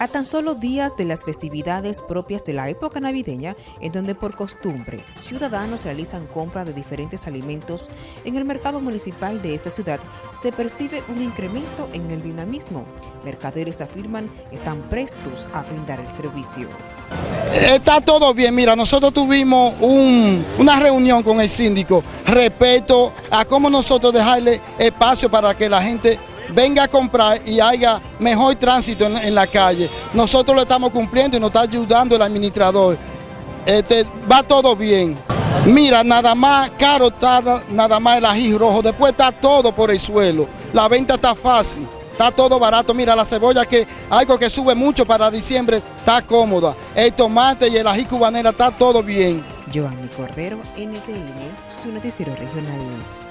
A tan solo días de las festividades propias de la época navideña, en donde por costumbre ciudadanos realizan compra de diferentes alimentos, en el mercado municipal de esta ciudad se percibe un incremento en el dinamismo. Mercaderes afirman están prestos a brindar el servicio. Está todo bien, mira, nosotros tuvimos una reunión con el síndico respecto a cómo nosotros dejarle espacio para que la gente venga a comprar y haya mejor tránsito en, la calle. Nosotros lo estamos cumpliendo y nos está ayudando el administrador. Este, va todo bien. Mira, nada más caro está nada más el ají rojo, después está todo por el suelo. La venta está fácil, está todo barato. Mira, la cebolla que algo que sube mucho para diciembre está cómoda. El tomate y el ají cubanera está todo bien. Giovanni Cordero, NTN, su noticiero regional.